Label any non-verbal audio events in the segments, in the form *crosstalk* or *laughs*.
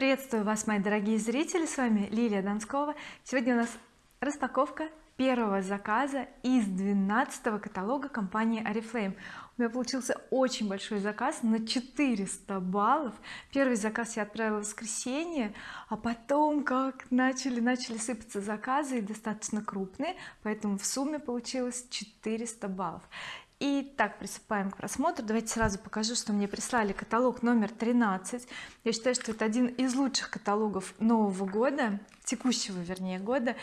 приветствую вас мои дорогие зрители. С вами Лилия Донскова. Сегодня у нас распаковка первого заказа из 12 каталога компании oriflame. У меня получился очень большой заказ на 400 баллов. Первый заказ я отправила в воскресенье а потом как начали начали сыпаться заказы и достаточно крупные поэтому в сумме получилось 400 баллов Итак, приступаем к просмотру. Давайте сразу покажу что мне прислали каталог номер 13 я считаю что это один из лучших каталогов нового года текущего вернее года.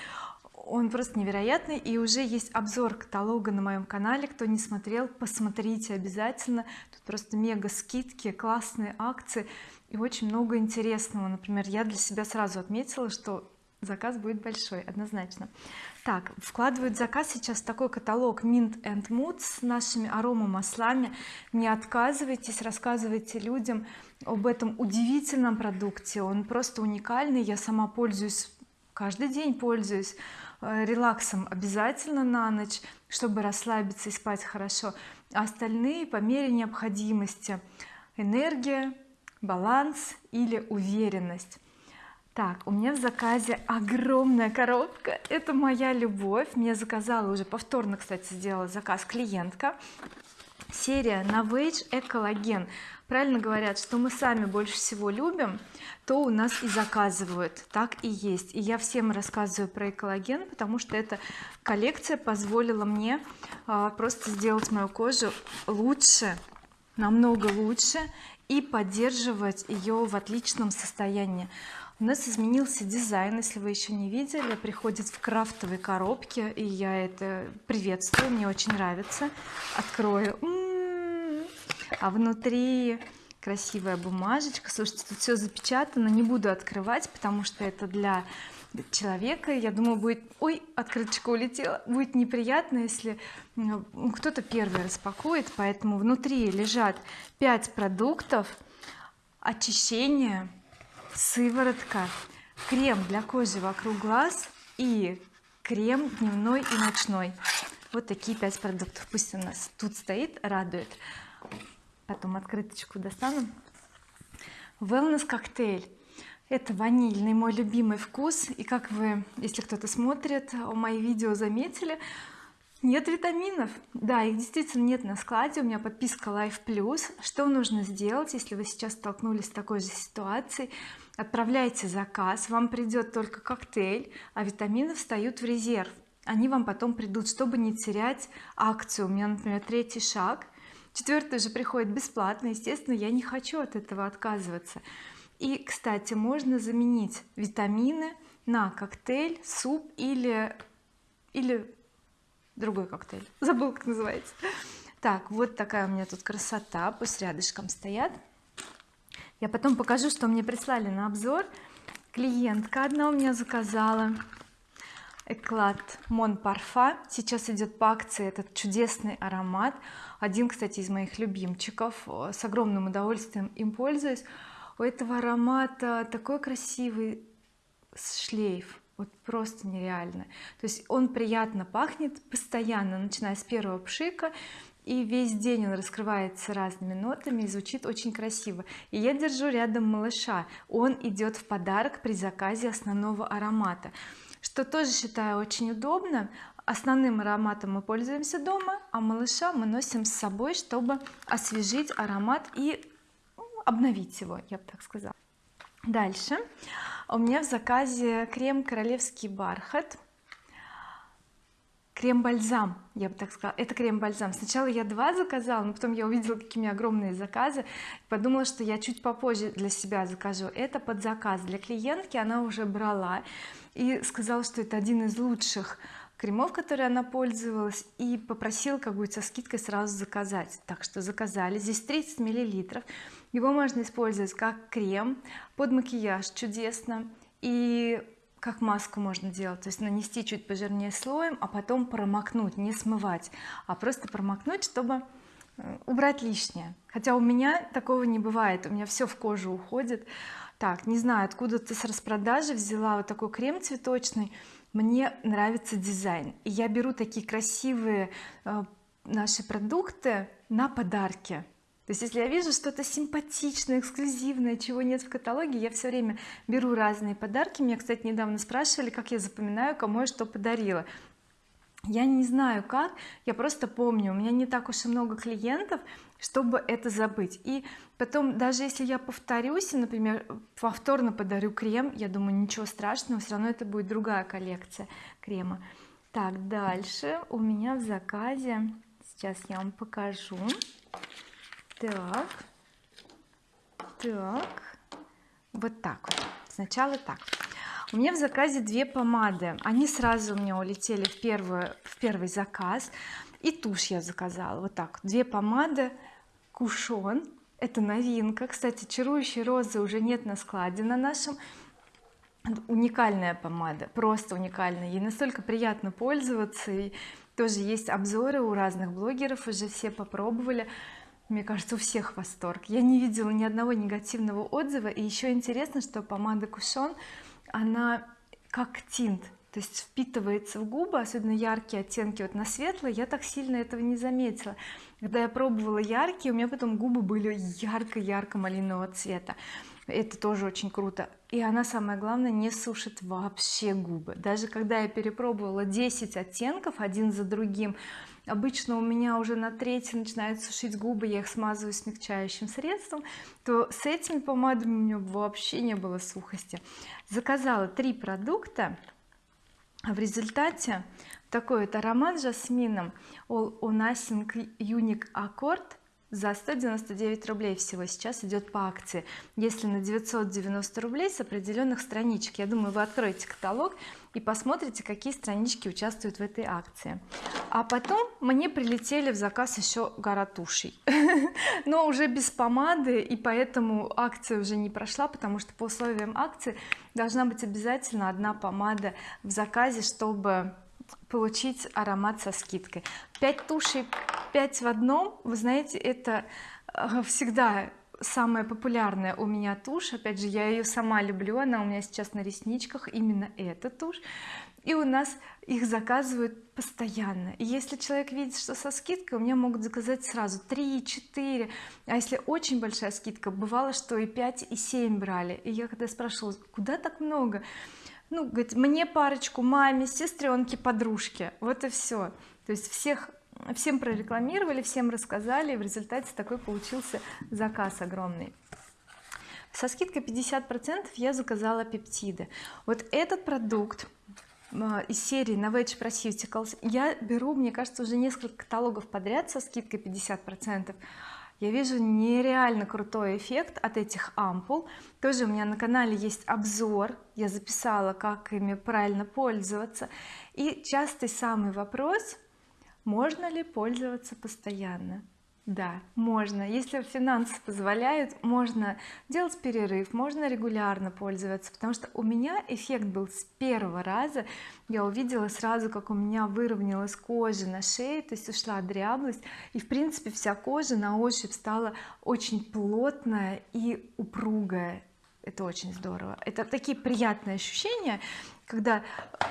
Он просто невероятный и уже есть обзор каталога на моем канале. Кто не смотрел посмотрите обязательно. Тут просто мега скидки классные акции и очень много интересного. Например я для себя сразу отметила что заказ будет большой однозначно. Так вкладывают заказ сейчас такой каталог Mint and Mood с нашими аромамаслами. Не отказывайтесь рассказывайте людям об этом удивительном продукте. Он просто уникальный я сама пользуюсь каждый день пользуюсь э, релаксом обязательно на ночь чтобы расслабиться и спать хорошо. А остальные по мере необходимости. Энергия баланс или уверенность так у меня в заказе огромная коробка. Это моя любовь. Мне заказала уже повторно кстати сделала заказ клиентка. Серия Novage экологен правильно говорят что мы сами больше всего любим то у нас и заказывают. Так и есть. И я всем рассказываю про экологен потому что эта коллекция позволила мне а, просто сделать мою кожу лучше намного лучше и поддерживать ее в отличном состоянии у нас изменился дизайн если вы еще не видели. Приходит в крафтовой коробке и я это приветствую мне очень нравится. Открою. М -м -м. а внутри красивая бумажечка. Слушайте тут все запечатано. Не буду открывать потому что это для человека. Я думаю будет ой открыточка улетела будет неприятно если кто-то первый распакует. Поэтому внутри лежат 5 продуктов. Очищения сыворотка крем для кожи вокруг глаз и крем дневной и ночной. Вот такие пять продуктов. Пусть у нас тут стоит радует. Потом открыточку достану. Wellness коктейль это ванильный мой любимый вкус. И как вы если кто-то смотрит мои видео заметили нет витаминов. Да их действительно нет на складе. У меня подписка Life Plus. Что нужно сделать если вы сейчас столкнулись с такой же ситуацией отправляйте заказ вам придет только коктейль а витамины встают в резерв. Они вам потом придут чтобы не терять акцию. У меня например третий шаг. Четвертый же приходит бесплатно. Естественно я не хочу от этого отказываться. И кстати можно заменить витамины на коктейль суп или или другой коктейль. Забыл как называется. Так вот такая у меня тут красота. Пусть рядышком стоят я потом покажу что мне прислали на обзор. Клиентка одна у меня заказала Эклад Мон Парфа. Сейчас идет по акции этот чудесный аромат. Один кстати из моих любимчиков. С огромным удовольствием им пользуюсь. У этого аромата такой красивый шлейф. Вот просто нереально. То есть он приятно пахнет постоянно начиная с первого пшика и весь день он раскрывается разными нотами и звучит очень красиво. И я держу рядом малыша. Он идет в подарок при заказе основного аромата что тоже считаю очень удобно. Основным ароматом мы пользуемся дома а малыша мы носим с собой чтобы освежить аромат и ну, обновить его я бы так сказала. Дальше. У меня в заказе крем королевский бархат крем-бальзам я бы так сказала. Это крем-бальзам. Сначала я два заказала но потом я увидела меня огромные заказы. Подумала что я чуть попозже для себя закажу. Это под заказ для клиентки она уже брала и сказала что это один из лучших кремов которые она пользовалась и попросила как будет со скидкой сразу заказать. Так что заказали. Здесь 30 миллилитров. Его можно использовать как крем под макияж чудесно. И как маску можно делать? То есть нанести чуть пожирнее слоем а потом промокнуть не смывать а просто промокнуть чтобы э, убрать лишнее. Хотя у меня такого не бывает у меня все в кожу уходит. Так не знаю откуда ты с распродажи взяла вот такой крем цветочный. Мне нравится дизайн. И я беру такие красивые э, наши продукты на подарки то есть если я вижу что-то симпатичное эксклюзивное чего нет в каталоге я все время беру разные подарки. Меня кстати недавно спрашивали как я запоминаю кому я что подарила. Я не знаю как я просто помню. У меня не так уж и много клиентов чтобы это забыть. И потом даже если я повторюсь например повторно подарю крем я думаю ничего страшного все равно это будет другая коллекция крема. Так дальше. У меня в заказе сейчас я вам покажу так. Так. Вот так вот. Сначала так. У меня в заказе две помады. Они сразу у меня улетели в первую в первый заказ. И тушь я заказала. Вот так. Две помады. Кушон. Это новинка. Кстати чарующей розы уже нет на складе на нашем. Уникальная помада. Просто уникальная. Ей настолько приятно пользоваться. И тоже есть обзоры у разных блогеров. Уже все попробовали мне кажется у всех восторг. Я не видела ни одного негативного отзыва. И еще интересно что помада кушон она как тинт то есть впитывается в губы особенно яркие оттенки вот на светлые я так сильно этого не заметила. Когда я пробовала яркие у меня потом губы были ярко-ярко малинового цвета. Это тоже очень круто. И она самое главное не сушит вообще губы. Даже когда я перепробовала 10 оттенков один за другим обычно у меня уже на третий начинают сушить губы я их смазываю смягчающим средством то с этими помадами у меня вообще не было сухости. Заказала три продукта. В результате такой вот аромат жасмином All or Nothing Unique Accord за 199 рублей всего сейчас идет по акции. Если на 990 рублей с определенных страничек. Я думаю вы откроете каталог и посмотрите какие странички участвуют в этой акции а потом мне прилетели в заказ еще гора тушей. *laughs* Но уже без помады и поэтому акция уже не прошла потому что по условиям акции должна быть обязательно одна помада в заказе чтобы получить аромат со скидкой. 5 тушей 5 в одном. Вы знаете это э, всегда самая популярная у меня тушь. Опять же я ее сама люблю она у меня сейчас на ресничках именно эта тушь и у нас их заказывают постоянно. И если человек видит что со скидкой у меня могут заказать сразу 3 4 а если очень большая скидка бывало что и 5 и 7 брали. И я когда спрашивала куда так много? Ну говорит мне парочку маме сестренке подружке вот и все то есть всех всем прорекламировали всем рассказали и в результате такой получился заказ огромный. Со скидкой 50 процентов я заказала пептиды. Вот этот продукт из серии Novage Proceuticals я беру мне кажется уже несколько каталогов подряд со скидкой 50 процентов. Я вижу нереально крутой эффект от этих ампул. Тоже у меня на канале есть обзор. Я записала как ими правильно пользоваться. И частый самый вопрос можно ли пользоваться постоянно да можно. Если финансы позволяют можно делать перерыв можно регулярно пользоваться потому что у меня эффект был с первого раза. Я увидела сразу как у меня выровнялась кожа на шее то есть ушла дряблость. И в принципе вся кожа на ощупь стала очень плотная и упругая. Это очень здорово. Это такие приятные ощущения когда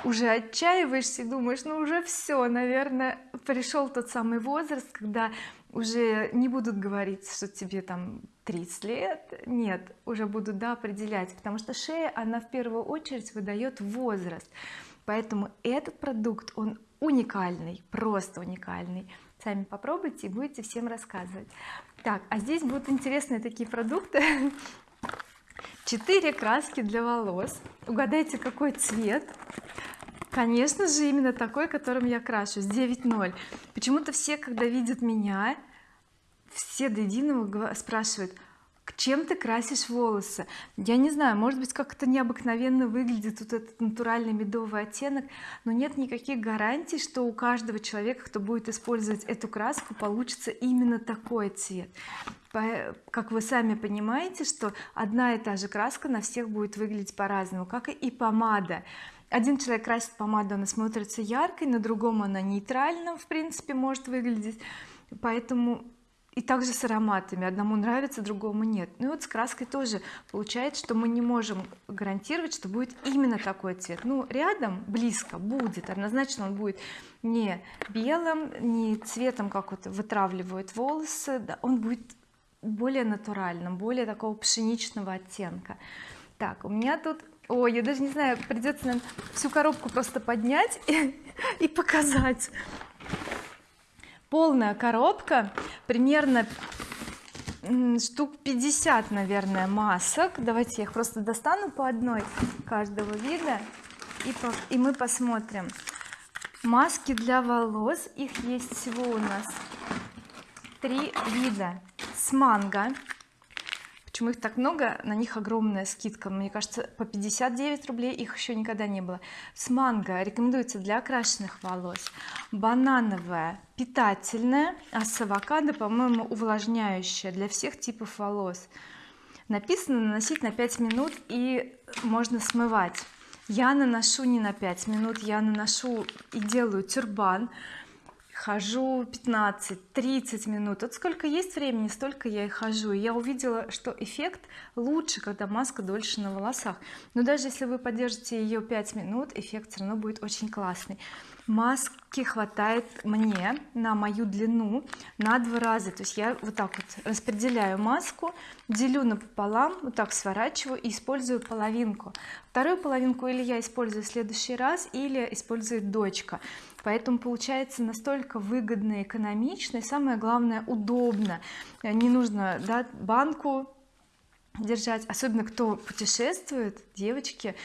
уже отчаиваешься и думаешь ну уже все наверное пришел тот самый возраст когда уже не будут говорить что тебе там 30 лет. Нет уже будут да определять потому что шея она в первую очередь выдает возраст. Поэтому этот продукт он уникальный просто уникальный. Сами попробуйте и будете всем рассказывать. Так а здесь будут интересные такие продукты. *laughs* 4 краски для волос. Угадайте какой цвет конечно же именно такой которым я крашусь 9.0 почему-то все когда видят меня все до единого спрашивают чем ты красишь волосы? Я не знаю может быть как-то необыкновенно выглядит вот этот натуральный медовый оттенок но нет никаких гарантий что у каждого человека кто будет использовать эту краску получится именно такой цвет. Как вы сами понимаете что одна и та же краска на всех будет выглядеть по-разному как и помада один человек красит помаду она смотрится яркой на другом она нейтрально в принципе может выглядеть. Поэтому и также с ароматами. Одному нравится другому нет. Ну и вот с краской тоже получается что мы не можем гарантировать что будет именно такой цвет. Ну рядом близко будет. Однозначно он будет не белым не цветом как вот вытравливают волосы. Да, он будет более натуральном более такого пшеничного оттенка. Так у меня тут ой я даже не знаю придется нам всю коробку просто поднять *laughs* и, и показать. Полная коробка примерно штук 50 наверное масок. Давайте я их просто достану по одной каждого вида и, по, и мы посмотрим. Маски для волос. Их есть всего у нас три вида. С манго почему их так много? На них огромная скидка. Мне кажется по 59 рублей их еще никогда не было. С манго рекомендуется для окрашенных волос. Банановая питательная а с авокадо по-моему увлажняющая для всех типов волос. Написано наносить на 5 минут и можно смывать я наношу не на 5 минут я наношу и делаю тюрбан хожу 15-30 минут. Вот сколько есть времени столько я и хожу. И я увидела что эффект лучше когда маска дольше на волосах. Но даже если вы поддержите ее 5 минут эффект все равно будет очень классный. Маски хватает мне на мою длину на два раза. То есть я вот так вот распределяю маску делю напополам вот так сворачиваю и использую половинку. Вторую половинку или я использую в следующий раз или использует дочка поэтому получается настолько выгодно экономично и самое главное удобно. Не нужно да, банку держать. Особенно кто путешествует девочки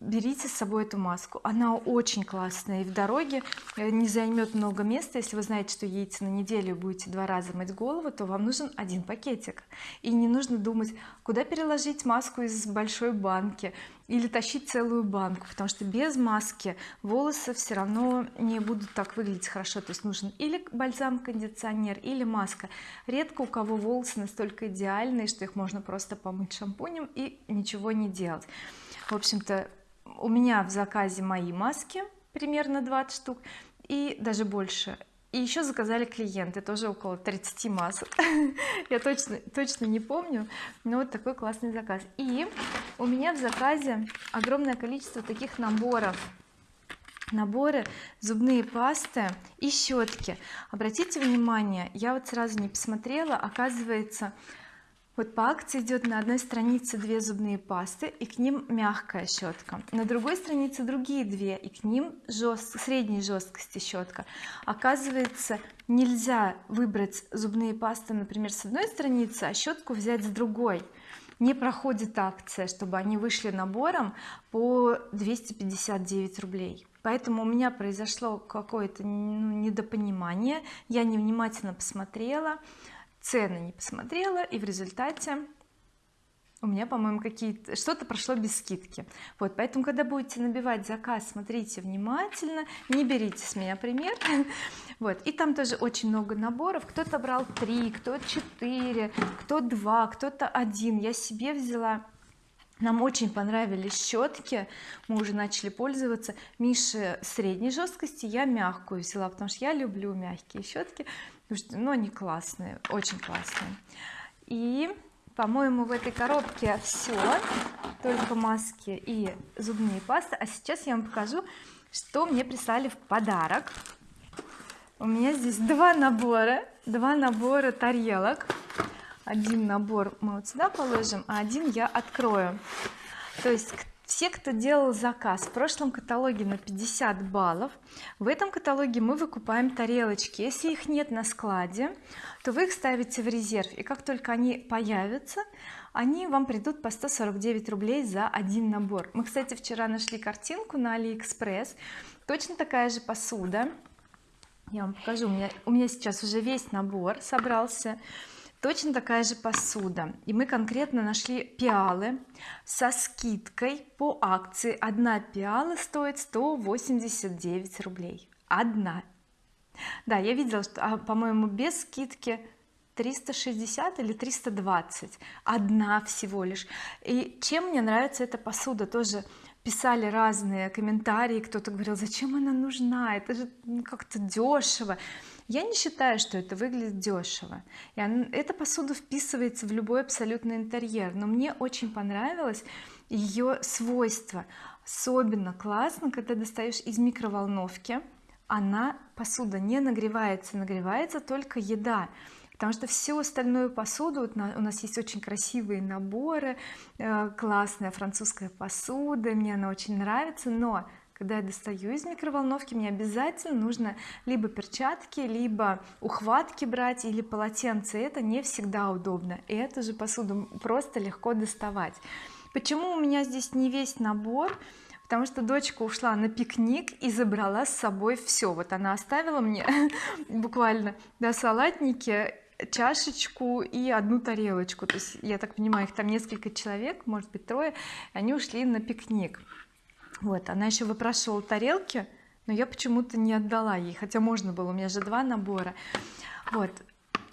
берите с собой эту маску. Она очень классная и в дороге э, не займет много места. Если вы знаете что едете на неделю будете два раза мыть голову то вам нужен один пакетик. И не нужно думать куда переложить маску из большой банки или тащить целую банку потому что без маски волосы все равно не будут так выглядеть хорошо. То есть нужен или бальзам кондиционер или маска. Редко у кого волосы настолько идеальные что их можно просто помыть шампунем и ничего не делать. В общем-то у меня в заказе мои маски примерно 20 штук и даже больше. И еще заказали клиенты тоже около 30 масок. *laughs* Я точно точно не помню но вот такой классный заказ. И у меня в заказе огромное количество таких наборов. Наборы зубные пасты и щетки обратите внимание я вот сразу не посмотрела оказывается вот по акции идет на одной странице две зубные пасты и к ним мягкая щетка на другой странице другие две и к ним жест... средней жесткости щетка оказывается нельзя выбрать зубные пасты например с одной страницы а щетку взять с другой. Не проходит акция чтобы они вышли набором по 259 рублей. Поэтому у меня произошло какое-то ну, недопонимание. Я невнимательно посмотрела цены не посмотрела и в результате у меня по-моему какие-то что-то прошло без скидки. Вот поэтому когда будете набивать заказ смотрите внимательно не берите с меня пример. *laughs* Вот и там тоже очень много наборов. Кто-то брал три кто четыре кто два кто-то один. Я себе взяла нам очень понравились щетки мы уже начали пользоваться. Мише средней жесткости я мягкую взяла потому что я люблю мягкие щетки что ну они классные очень классные. И по-моему в этой коробке все только маски и зубные пасты. А сейчас я вам покажу что мне прислали в подарок. У меня здесь два набора два набора тарелок один набор мы вот сюда положим а один я открою. То есть все кто делал заказ в прошлом каталоге на 50 баллов в этом каталоге мы выкупаем тарелочки. Если их нет на складе то вы их ставите в резерв и как только они появятся они вам придут по 149 рублей за один набор. Мы кстати вчера нашли картинку на алиэкспресс. Точно такая же посуда. Я вам покажу у меня у меня сейчас уже весь набор собрался точно такая же посуда. И мы конкретно нашли пиалы со скидкой по акции. Одна пиала стоит 189 рублей. Одна. Да я видела что а, по-моему без скидки 360 или 320 одна всего лишь. И чем мне нравится эта посуда? Тоже писали разные комментарии. Кто-то говорил зачем она нужна? Это же как-то дешево я не считаю что это выглядит дешево. И эта посуда вписывается в любой абсолютно интерьер но мне очень понравилось ее свойства особенно классно когда достаешь из микроволновки. Она посуда не нагревается нагревается только еда потому что всю остальную посуду вот у нас есть очень красивые наборы э, классная французская посуда мне она очень нравится но когда я достаю из микроволновки мне обязательно нужно либо перчатки либо ухватки брать или полотенце. Это не всегда удобно. И эту же посуду просто легко доставать. Почему у меня здесь не весь набор? Потому что дочка ушла на пикник и забрала с собой все вот она оставила мне *laughs* буквально да салатники чашечку и одну тарелочку. То есть я так понимаю их там несколько человек может быть трое они ушли на пикник вот она еще выпрашивала тарелки но я почему-то не отдала ей хотя можно было у меня же два набора. Вот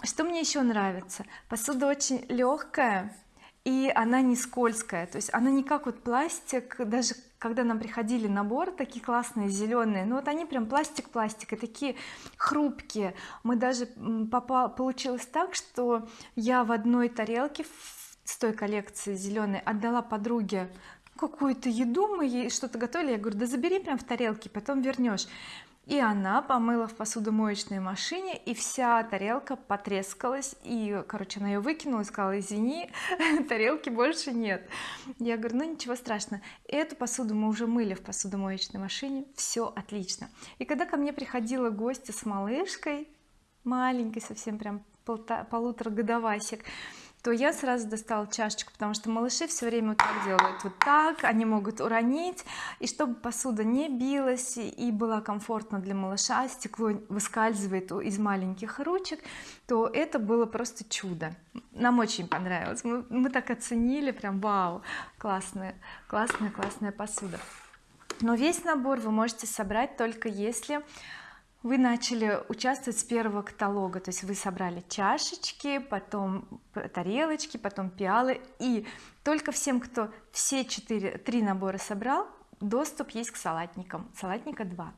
что мне еще нравится? Посуда очень легкая и она не скользкая то есть она не как вот пластик даже когда нам приходили наборы такие классные зеленые ну вот они прям пластик пластик и такие хрупкие. Мы даже попал, получилось так что я в одной тарелке с той коллекции зеленой отдала подруге какую-то еду мы ей что-то готовили. Я говорю да забери прям в тарелке потом вернешь и она помыла в посудомоечной машине и вся тарелка потрескалась. И короче она ее выкинула и сказала извини *laughs* тарелки больше нет я говорю ну ничего страшного. Эту посуду мы уже мыли в посудомоечной машине. Все отлично и когда ко мне приходила гостья с малышкой маленькой совсем прям полутора годовасик то я сразу достала чашечку потому что малыши все время вот так делают вот так они могут уронить и чтобы посуда не билась и была комфортна для малыша стекло выскальзывает из маленьких ручек то это было просто чудо. Нам очень понравилось. Мы, мы так оценили прям вау классная классная классная посуда. Но весь набор вы можете собрать только если вы начали участвовать с первого каталога. То есть вы собрали чашечки потом тарелочки потом пиалы. И только всем кто все четыре три набора собрал доступ есть к салатникам. Салатника 2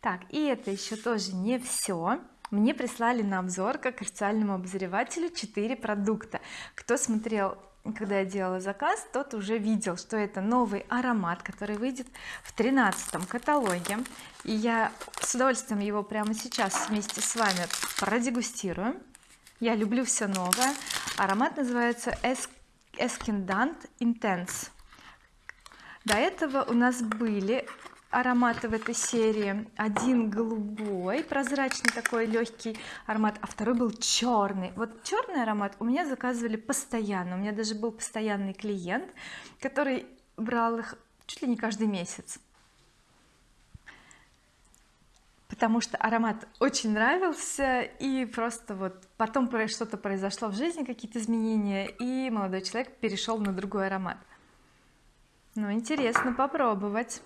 так и это еще тоже не все мне прислали на обзор как официальному обозревателю 4 продукта. Кто смотрел когда я делала заказ тот уже видел что это новый аромат который выйдет в тринадцатом каталоге. И я с удовольствием его прямо сейчас вместе с вами продегустирую. Я люблю все новое. Аромат называется Escindant Intense. До этого у нас были ароматы в этой серии. Один голубой прозрачный такой легкий аромат а второй был черный. Вот черный аромат у меня заказывали постоянно. У меня даже был постоянный клиент который брал их чуть ли не каждый месяц. Потому что аромат очень нравился и просто вот потом что-то произошло в жизни какие-то изменения и молодой человек перешел на другой аромат. Ну интересно попробовать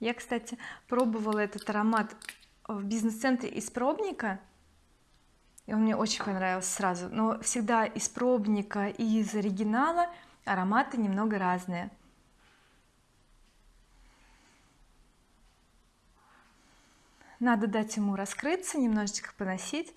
я кстати пробовала этот аромат в бизнес-центре из пробника и он мне очень понравился сразу. Но всегда из пробника и из оригинала ароматы немного разные. Надо дать ему раскрыться немножечко поносить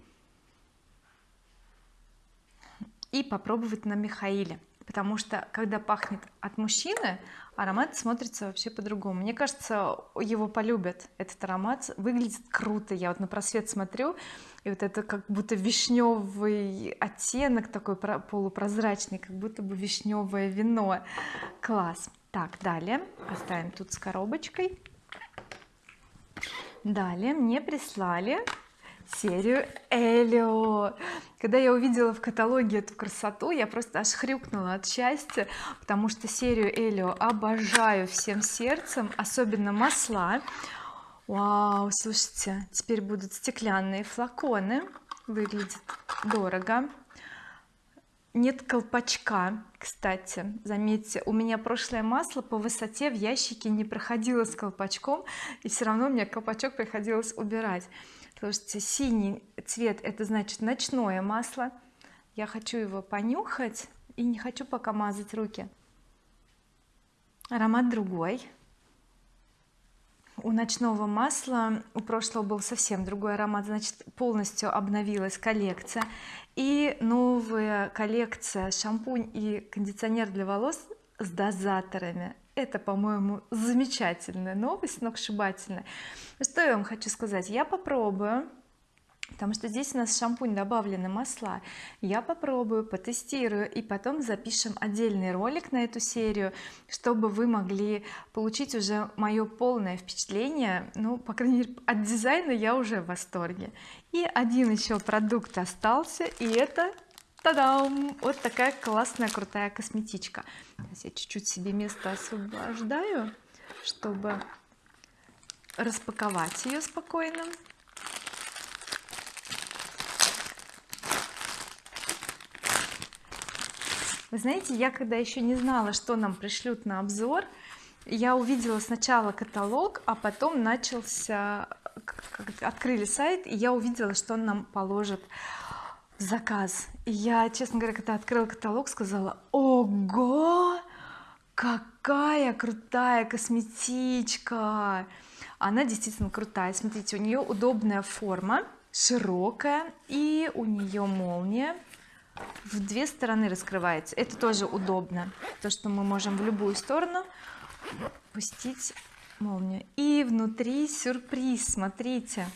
и попробовать на Михаиле потому что когда пахнет от мужчины аромат смотрится вообще по-другому. Мне кажется его полюбят этот аромат. Выглядит круто. Я вот на просвет смотрю и вот это как будто вишневый оттенок такой полупрозрачный как будто бы вишневое вино. Класс. Так далее. Оставим тут с коробочкой. Далее мне прислали серию Элио когда я увидела в каталоге эту красоту я просто аж хрюкнула от счастья потому что серию Элио обожаю всем сердцем особенно масла. Вау слушайте теперь будут стеклянные флаконы. Выглядит дорого. Нет колпачка кстати. Заметьте у меня прошлое масло по высоте в ящике не проходило с колпачком и все равно мне колпачок приходилось убирать слушайте синий цвет это значит ночное масло. Я хочу его понюхать и не хочу пока мазать руки. Аромат другой. У ночного масла у прошлого был совсем другой аромат значит полностью обновилась коллекция. И новая коллекция шампунь и кондиционер для волос с дозаторами это по-моему замечательная новость сногсшибательная что я вам хочу сказать? Я попробую потому что здесь у нас шампунь добавлены масла. Я попробую потестирую и потом запишем отдельный ролик на эту серию чтобы вы могли получить уже мое полное впечатление. Ну по крайней мере от дизайна я уже в восторге. И один еще продукт остался и это Та-дам! Вот такая классная крутая косметичка. Сейчас я чуть-чуть себе место освобождаю, чтобы распаковать ее спокойно. вы знаете я когда еще не знала что нам пришлют на обзор я увидела сначала каталог а потом начался открыли сайт и я увидела что он нам положит заказ. Я честно говоря когда открыла каталог сказала ого! Какая крутая косметичка! Она действительно крутая. Смотрите у нее удобная форма широкая и у нее молния в две стороны раскрывается. Это тоже удобно то что мы можем в любую сторону пустить молнию. И внутри сюрприз. Смотрите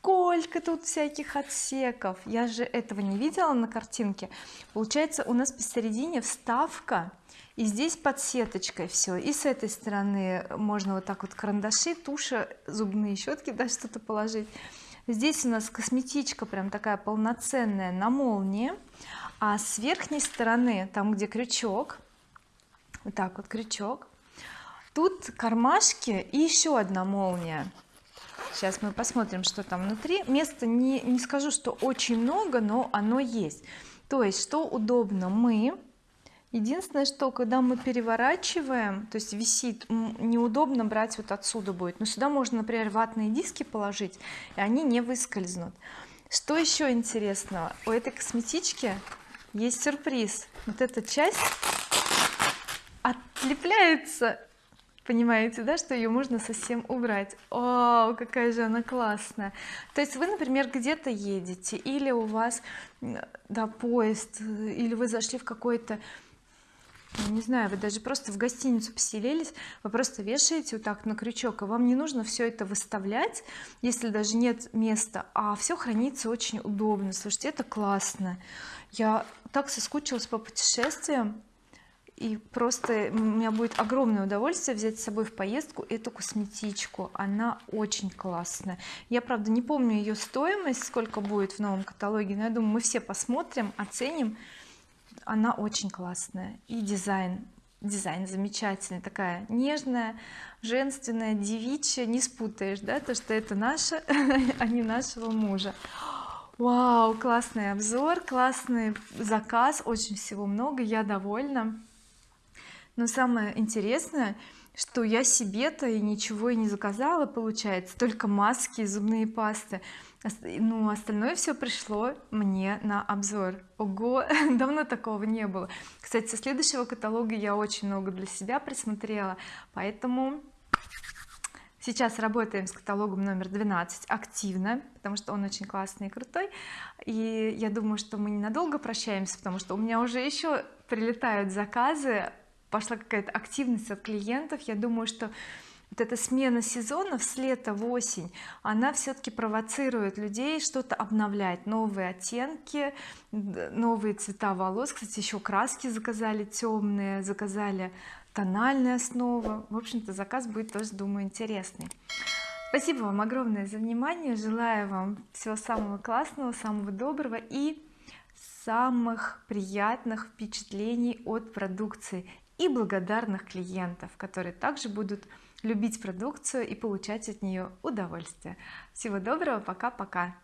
сколько тут всяких отсеков. Я же этого не видела на картинке. Получается у нас посередине вставка и здесь подсеточкой все и с этой стороны можно вот так вот карандаши туши зубные щетки да что-то положить. Здесь у нас косметичка прям такая полноценная на молнии. А с верхней стороны там где крючок вот так вот крючок тут кармашки и еще одна молния сейчас мы посмотрим что там внутри. Места не, не скажу что очень много но оно есть. То есть что удобно мы единственное что когда мы переворачиваем то есть висит неудобно брать вот отсюда будет. Но сюда можно например ватные диски положить и они не выскользнут. Что еще интересного? У этой косметички есть сюрприз. Вот эта часть отлепляется понимаете да что ее можно совсем убрать. О какая же она классная. То есть вы например где-то едете или у вас да поезд или вы зашли в какой-то не знаю вы даже просто в гостиницу поселились вы просто вешаете вот так на крючок и вам не нужно все это выставлять если даже нет места а все хранится очень удобно. Слушайте это классно. Я так соскучилась по путешествиям и просто у меня будет огромное удовольствие взять с собой в поездку эту косметичку. Она очень классная. Я правда не помню ее стоимость сколько будет в новом каталоге но я думаю мы все посмотрим оценим. Она очень классная. И дизайн. Дизайн замечательный. Такая нежная женственная девичья. Не спутаешь да то что это наше *laughs* а не нашего мужа. Вау классный обзор классный заказ очень всего много. Я довольна но самое интересное что я себе-то и ничего и не заказала получается только маски и зубные пасты. Ну остальное все пришло мне на обзор. Ого *laughs* давно такого не было. Кстати со следующего каталога я очень много для себя присмотрела поэтому сейчас работаем с каталогом номер 12 активно потому что он очень классный и крутой. И я думаю что мы ненадолго прощаемся потому что у меня уже еще прилетают заказы пошла какая-то активность от клиентов. Я думаю что вот эта смена сезонов с лета в осень она все-таки провоцирует людей что-то обновлять. Новые оттенки новые цвета волос. Кстати еще краски заказали темные заказали тональная основа в общем-то заказ будет тоже думаю интересный. Спасибо вам огромное за внимание. Желаю вам всего самого классного самого доброго и самых приятных впечатлений от продукции и благодарных клиентов которые также будут любить продукцию и получать от нее удовольствие. Всего доброго пока-пока